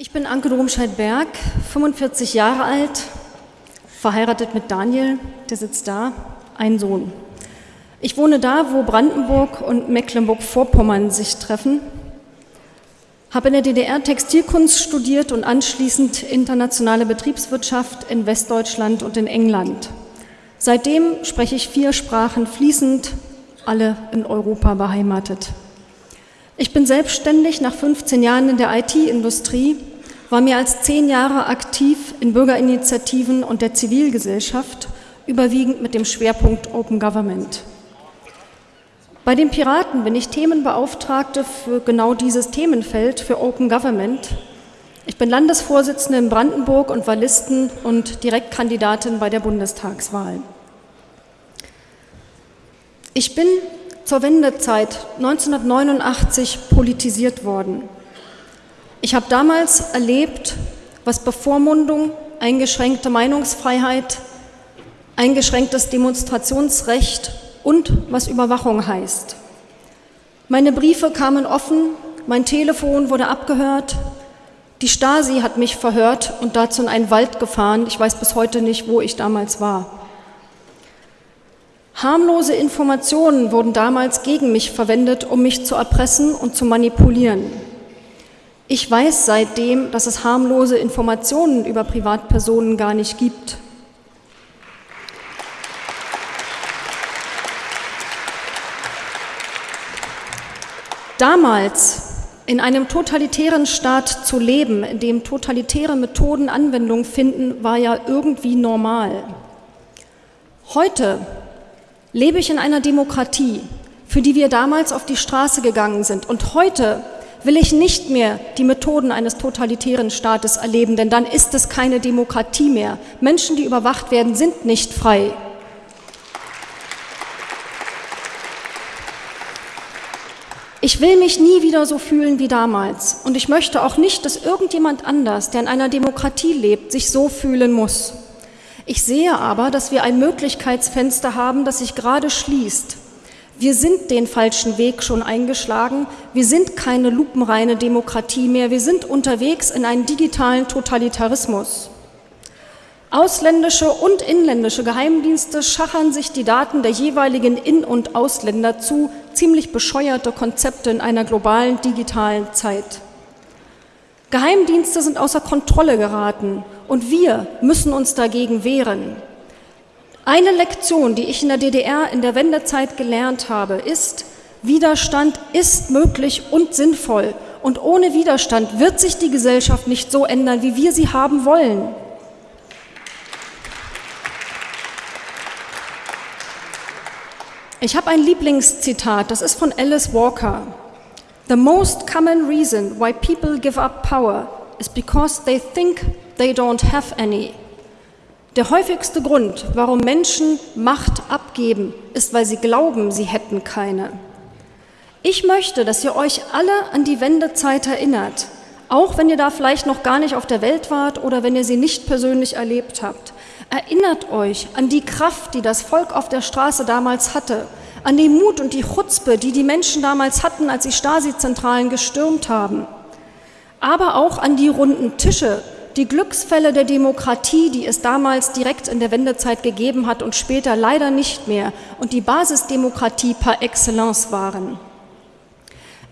Ich bin Anke Domscheit-Berg, 45 Jahre alt, verheiratet mit Daniel, der sitzt da, ein Sohn. Ich wohne da, wo Brandenburg und Mecklenburg-Vorpommern sich treffen, habe in der DDR Textilkunst studiert und anschließend internationale Betriebswirtschaft in Westdeutschland und in England. Seitdem spreche ich vier Sprachen fließend, alle in Europa beheimatet. Ich bin selbstständig nach 15 Jahren in der IT-Industrie, war mehr als zehn Jahre aktiv in Bürgerinitiativen und der Zivilgesellschaft, überwiegend mit dem Schwerpunkt Open Government. Bei den Piraten bin ich Themenbeauftragte für genau dieses Themenfeld, für Open Government. Ich bin Landesvorsitzende in Brandenburg und Wallisten und Direktkandidatin bei der Bundestagswahl. Ich bin zur Wendezeit 1989 politisiert worden. Ich habe damals erlebt, was Bevormundung, eingeschränkte Meinungsfreiheit, eingeschränktes Demonstrationsrecht und was Überwachung heißt. Meine Briefe kamen offen, mein Telefon wurde abgehört, die Stasi hat mich verhört und dazu in einen Wald gefahren. Ich weiß bis heute nicht, wo ich damals war. Harmlose Informationen wurden damals gegen mich verwendet, um mich zu erpressen und zu manipulieren. Ich weiß seitdem, dass es harmlose Informationen über Privatpersonen gar nicht gibt. Damals in einem totalitären Staat zu leben, in dem totalitäre Methoden Anwendung finden, war ja irgendwie normal. Heute lebe ich in einer Demokratie, für die wir damals auf die Straße gegangen sind. Und heute will ich nicht mehr die Methoden eines totalitären Staates erleben, denn dann ist es keine Demokratie mehr. Menschen, die überwacht werden, sind nicht frei. Ich will mich nie wieder so fühlen wie damals und ich möchte auch nicht, dass irgendjemand anders, der in einer Demokratie lebt, sich so fühlen muss. Ich sehe aber, dass wir ein Möglichkeitsfenster haben, das sich gerade schließt. Wir sind den falschen Weg schon eingeschlagen. Wir sind keine lupenreine Demokratie mehr. Wir sind unterwegs in einen digitalen Totalitarismus. Ausländische und inländische Geheimdienste schachern sich die Daten der jeweiligen In- und Ausländer zu, ziemlich bescheuerte Konzepte in einer globalen digitalen Zeit. Geheimdienste sind außer Kontrolle geraten und wir müssen uns dagegen wehren. Eine Lektion, die ich in der DDR in der Wendezeit gelernt habe, ist, Widerstand ist möglich und sinnvoll. Und ohne Widerstand wird sich die Gesellschaft nicht so ändern, wie wir sie haben wollen. Ich habe ein Lieblingszitat, das ist von Alice Walker. The most common reason why people give up power is because they think they don't have any. Der häufigste Grund, warum Menschen Macht abgeben, ist, weil sie glauben, sie hätten keine. Ich möchte, dass ihr euch alle an die Wendezeit erinnert, auch wenn ihr da vielleicht noch gar nicht auf der Welt wart oder wenn ihr sie nicht persönlich erlebt habt. Erinnert euch an die Kraft, die das Volk auf der Straße damals hatte, an den Mut und die Chutzpe, die die Menschen damals hatten, als sie Stasi-Zentralen gestürmt haben, aber auch an die runden Tische, die Glücksfälle der Demokratie, die es damals direkt in der Wendezeit gegeben hat und später leider nicht mehr und die Basisdemokratie par excellence waren.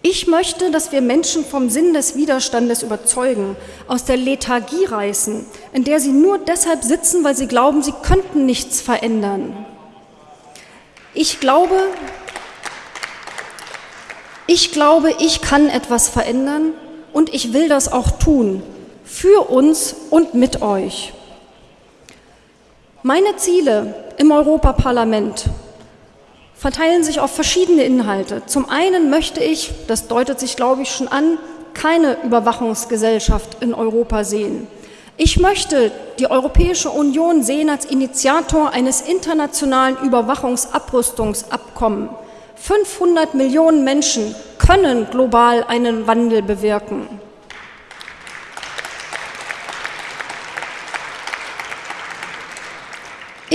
Ich möchte, dass wir Menschen vom Sinn des Widerstandes überzeugen, aus der Lethargie reißen, in der sie nur deshalb sitzen, weil sie glauben, sie könnten nichts verändern. Ich glaube, ich glaube, ich kann etwas verändern und ich will das auch tun, für uns und mit euch. Meine Ziele im Europaparlament verteilen sich auf verschiedene Inhalte. Zum einen möchte ich, das deutet sich, glaube ich, schon an, keine Überwachungsgesellschaft in Europa sehen. Ich möchte die Europäische Union sehen als Initiator eines internationalen Überwachungsabrüstungsabkommens. 500 Millionen Menschen können global einen Wandel bewirken.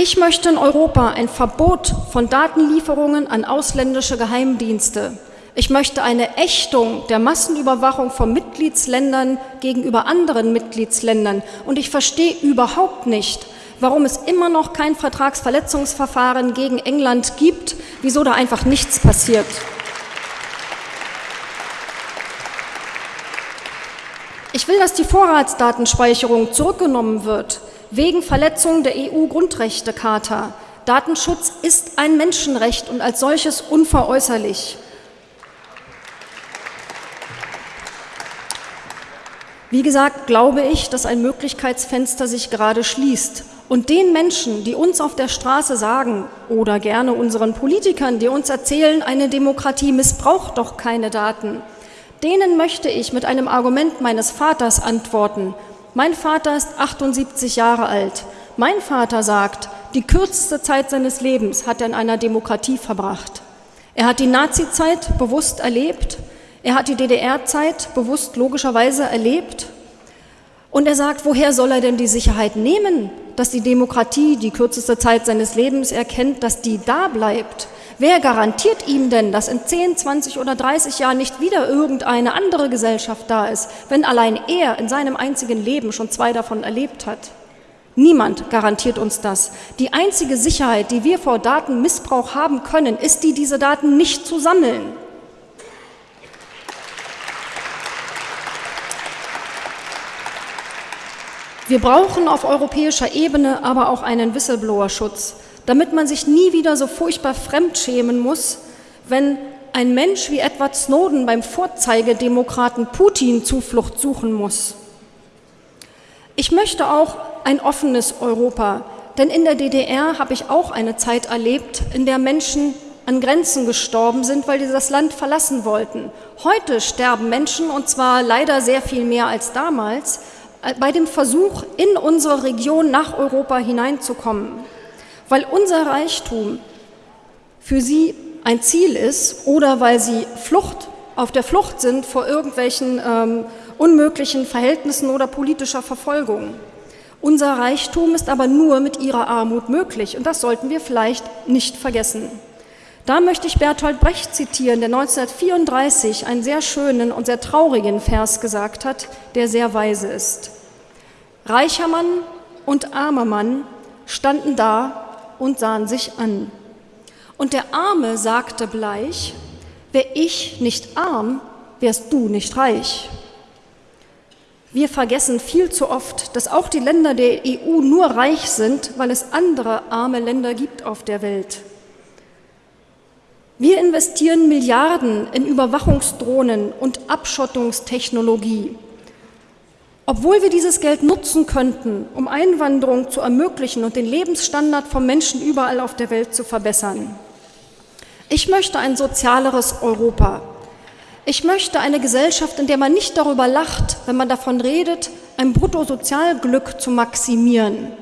Ich möchte in Europa ein Verbot von Datenlieferungen an ausländische Geheimdienste. Ich möchte eine Ächtung der Massenüberwachung von Mitgliedsländern gegenüber anderen Mitgliedsländern. Und ich verstehe überhaupt nicht, warum es immer noch kein Vertragsverletzungsverfahren gegen England gibt, wieso da einfach nichts passiert. Ich will, dass die Vorratsdatenspeicherung zurückgenommen wird, wegen Verletzung der EU-Grundrechtecharta. Datenschutz ist ein Menschenrecht und als solches unveräußerlich. Wie gesagt, glaube ich, dass ein Möglichkeitsfenster sich gerade schließt. Und den Menschen, die uns auf der Straße sagen oder gerne unseren Politikern, die uns erzählen, eine Demokratie missbraucht doch keine Daten, denen möchte ich mit einem Argument meines Vaters antworten. Mein Vater ist 78 Jahre alt. Mein Vater sagt, die kürzeste Zeit seines Lebens hat er in einer Demokratie verbracht. Er hat die Nazizeit bewusst erlebt, er hat die DDR-Zeit bewusst logischerweise erlebt und er sagt, woher soll er denn die Sicherheit nehmen, dass die Demokratie die kürzeste Zeit seines Lebens erkennt, dass die da bleibt? Wer garantiert ihm denn, dass in 10, 20 oder 30 Jahren nicht wieder irgendeine andere Gesellschaft da ist, wenn allein er in seinem einzigen Leben schon zwei davon erlebt hat? Niemand garantiert uns das. Die einzige Sicherheit, die wir vor Datenmissbrauch haben können, ist die, diese Daten nicht zu sammeln. Wir brauchen auf europäischer Ebene aber auch einen Whistleblower-Schutz, damit man sich nie wieder so furchtbar fremdschämen muss, wenn ein Mensch wie Edward Snowden beim Vorzeigedemokraten Putin Zuflucht suchen muss. Ich möchte auch ein offenes Europa, denn in der DDR habe ich auch eine Zeit erlebt, in der Menschen an Grenzen gestorben sind, weil sie das Land verlassen wollten. Heute sterben Menschen, und zwar leider sehr viel mehr als damals, äh, bei dem Versuch, in unsere Region nach Europa hineinzukommen, weil unser Reichtum für sie ein Ziel ist oder weil sie Flucht, auf der Flucht sind vor irgendwelchen ähm, unmöglichen Verhältnissen oder politischer Verfolgung. Unser Reichtum ist aber nur mit ihrer Armut möglich und das sollten wir vielleicht nicht vergessen. Da möchte ich Bertolt Brecht zitieren, der 1934 einen sehr schönen und sehr traurigen Vers gesagt hat, der sehr weise ist. Reicher Mann und armer Mann standen da und sahen sich an. Und der Arme sagte bleich, wär ich nicht arm, wärst du nicht reich. Wir vergessen viel zu oft, dass auch die Länder der EU nur reich sind, weil es andere arme Länder gibt auf der Welt. Wir investieren Milliarden in Überwachungsdrohnen und Abschottungstechnologie. Obwohl wir dieses Geld nutzen könnten, um Einwanderung zu ermöglichen und den Lebensstandard von Menschen überall auf der Welt zu verbessern. Ich möchte ein sozialeres Europa. Ich möchte eine Gesellschaft, in der man nicht darüber lacht, wenn man davon redet, ein Bruttosozialglück zu maximieren.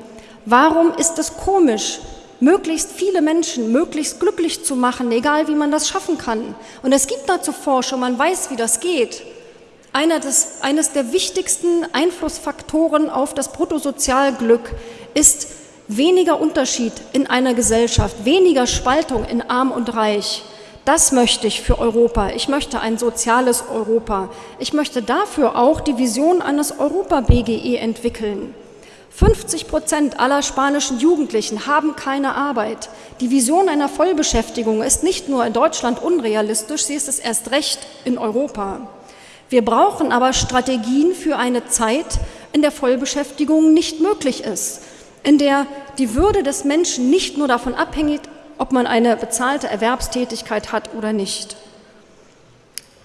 Warum ist es komisch, möglichst viele Menschen möglichst glücklich zu machen, egal wie man das schaffen kann. Und es gibt dazu Forschung, man weiß, wie das geht. Einer des, eines der wichtigsten Einflussfaktoren auf das Bruttosozialglück ist weniger Unterschied in einer Gesellschaft, weniger Spaltung in Arm und Reich. Das möchte ich für Europa. Ich möchte ein soziales Europa. Ich möchte dafür auch die Vision eines Europa-BGE entwickeln. 50 Prozent aller spanischen Jugendlichen haben keine Arbeit. Die Vision einer Vollbeschäftigung ist nicht nur in Deutschland unrealistisch, sie ist es erst recht in Europa. Wir brauchen aber Strategien für eine Zeit, in der Vollbeschäftigung nicht möglich ist, in der die Würde des Menschen nicht nur davon abhängt, ob man eine bezahlte Erwerbstätigkeit hat oder nicht.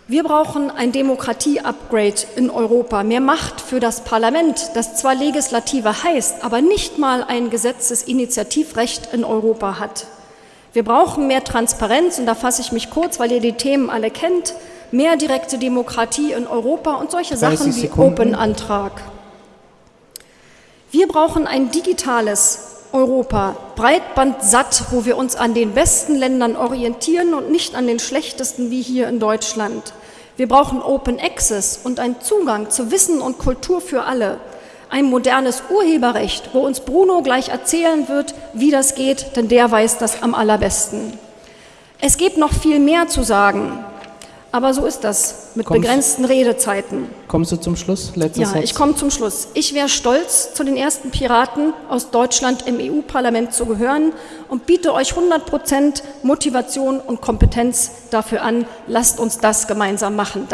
Wir brauchen ein Demokratie-Upgrade in Europa, mehr Macht für das Parlament, das zwar Legislative heißt, aber nicht mal ein Gesetzesinitiativrecht in Europa hat. Wir brauchen mehr Transparenz, und da fasse ich mich kurz, weil ihr die Themen alle kennt, mehr direkte Demokratie in Europa und solche Sachen wie Open-Antrag. Wir brauchen ein digitales Europa, breitbandsatt, wo wir uns an den besten Ländern orientieren und nicht an den schlechtesten wie hier in Deutschland. Wir brauchen Open Access und einen Zugang zu Wissen und Kultur für alle. Ein modernes Urheberrecht, wo uns Bruno gleich erzählen wird, wie das geht, denn der weiß das am allerbesten. Es gibt noch viel mehr zu sagen, Aber so ist das mit Kommst- begrenzten Redezeiten. Kommst du zum Schluss? Letzter Ja, Satz. ich komme zum Schluss. Ich wäre stolz, zu den ersten Piraten aus Deutschland im EU-Parlament zu gehören und biete euch 100% Motivation und Kompetenz dafür an. Lasst uns das gemeinsam machen.